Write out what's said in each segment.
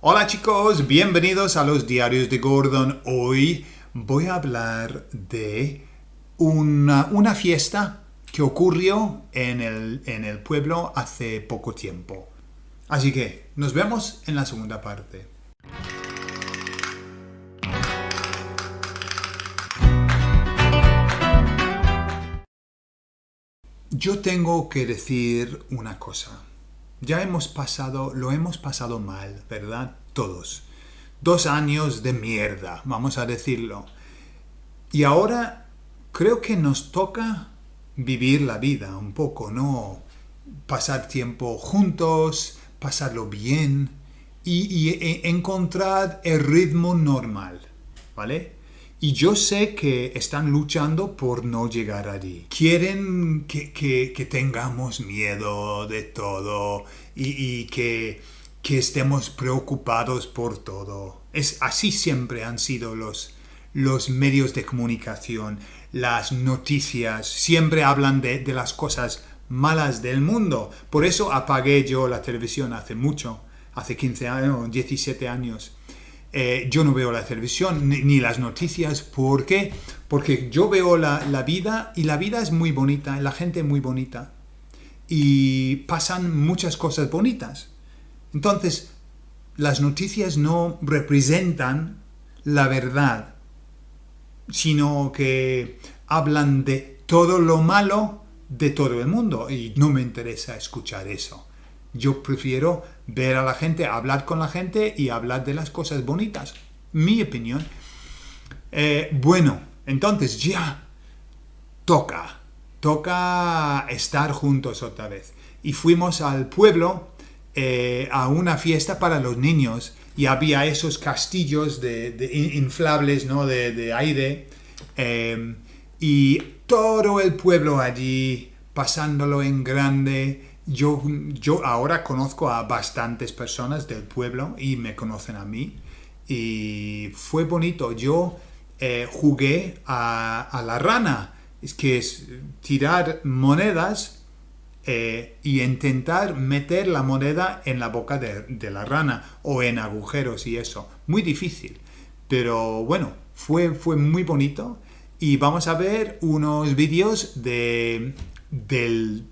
Hola chicos, bienvenidos a los diarios de Gordon. Hoy voy a hablar de una, una fiesta que ocurrió en el, en el pueblo hace poco tiempo. Así que nos vemos en la segunda parte. Yo tengo que decir una cosa. Ya hemos pasado, lo hemos pasado mal, ¿verdad? Todos. Dos años de mierda, vamos a decirlo. Y ahora creo que nos toca vivir la vida un poco, ¿no? Pasar tiempo juntos, pasarlo bien y, e, encontrar el ritmo normal, ¿vale? Y yo sé que están luchando por no llegar allí. Quieren que, tengamos miedo de todo y, que, estemos preocupados por todo. Es, así siempre han sido los, los medios de comunicación, las noticias. Siempre hablan de, de las cosas malas del mundo. Por eso apagué yo la televisión hace mucho, hace 15 años, 17 años eh, yo no veo la televisión ni, las noticias. ¿Por qué? Porque yo veo la, vida y la vida es muy bonita, la gente es muy bonita. Y pasan muchas cosas bonitas. Entonces, las noticias no representan la verdad, sino que hablan de todo lo malo de todo el mundo. Y no me interesa escuchar eso. Yo prefiero ver a la gente, hablar con la gente y hablar de las cosas bonitas. Mi opinión. Eh, bueno, entonces ya toca, toca estar juntos otra vez. Y fuimos al pueblo eh, a una fiesta para los niños y había esos castillos de, inflables ¿no? de, aire eh, y todo el pueblo allí pasándolo en grande yo, yo ahora conozco a bastantes personas del pueblo y me conocen a mí y fue bonito. Yo eh, jugué a, la rana, es que es tirar monedas eh, y intentar meter la moneda en la boca de, de, la rana o en agujeros y eso. Muy difícil, pero bueno, fue, fue muy bonito y vamos a ver unos vídeos de, del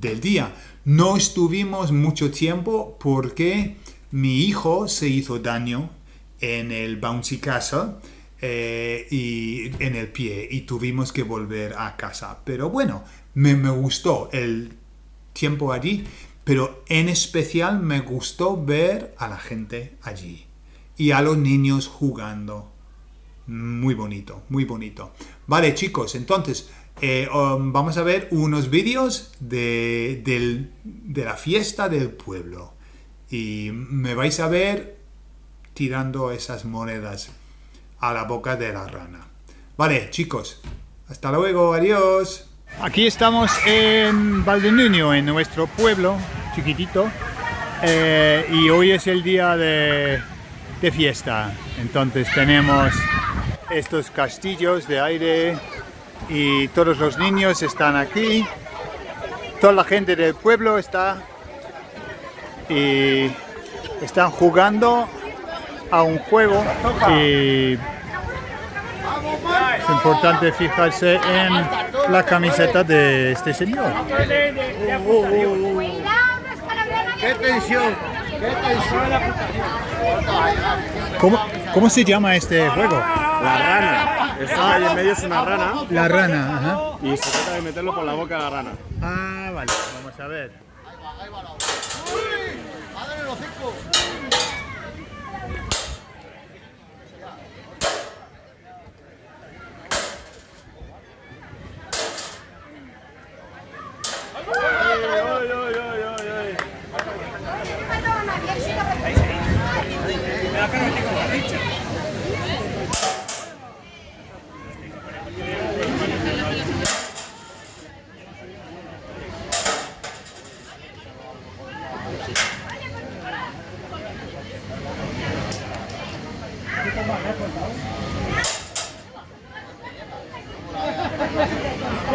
del día. No estuvimos mucho tiempo porque mi hijo se hizo daño en el bouncy castle eh, y en el pie y tuvimos que volver a casa. Pero bueno, me, me gustó el tiempo allí, pero en especial me gustó ver a la gente allí y a los niños jugando. Muy bonito, muy bonito. Vale, chicos, entonces eh, um, vamos a ver unos vídeos de, de la fiesta del pueblo. Y me vais a ver tirando esas monedas a la boca de la rana. Vale, chicos, hasta luego, adiós. Aquí estamos en Valdenuño, en nuestro pueblo chiquitito. Eh, y hoy es el día de, de fiesta. Entonces tenemos estos castillos de aire y todos los niños están aquí, toda la gente del pueblo está y están jugando a un juego y es importante fijarse en la camiseta de este señor. ¡Qué tensión! ¡Qué tensión! ¿Cómo, ¿Cómo se llama este juego? La rana. Esta ahí en medio es una rana. La rana, ajá. Y se trata de meterlo por la boca de la rana. Ah, vale. Vamos a ver. Ahí va, ahí va la ¡Uy! ¡Madre los cinco!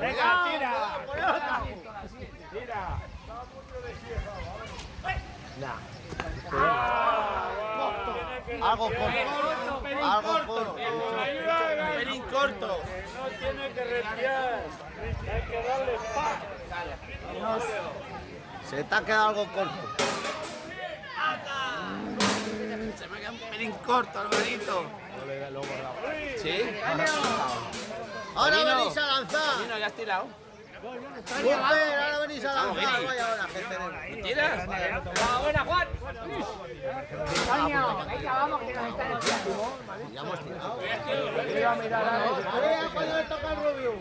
Venga, tira. Tira. Algo corto. Algo corto. Pelín corto. No tiene que respirar. Hay que darle paz. Se te ha quedado algo corto. Se me queda un pelín corto, Alvarito. ¿Sí? Ahora Marino. venís a lanzar. Mira, ya has tirado. Ahora venís a Vamos, lanzar. Vaya hora que tenemos. ¿Tiras? Ya hemos tirado. Mira, cuando le toca al rubio.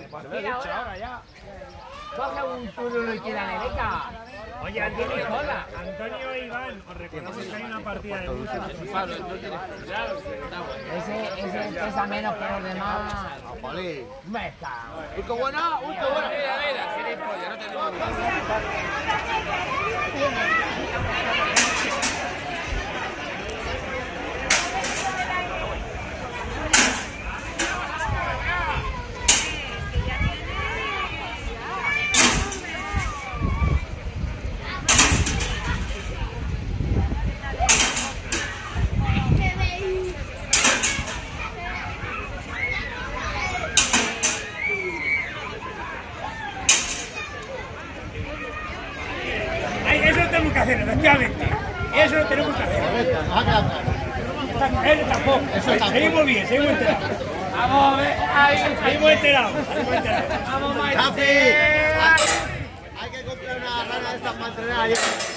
Coge un turno y Nereca. Oye, Antonio, Antonio e Iván, os recordamos que hay una partida de lucha. Ese, ese pesa menos que los demás. Jolín. Me cago. Uy, qué buena. Uy, qué buena. Mira, mira, gilipollas, no tenemos. Ay, eso lo tenemos que hacer, efectivamente. Eso lo tenemos que hacer. Eso tampoco. Eso. Seguimos bien, seguimos enterados. Vamos a ver. Ahí, Seguimos enterados. Seguimos enterados. Vamos, Rafi, hay que comprar una rana de estas para entrenar.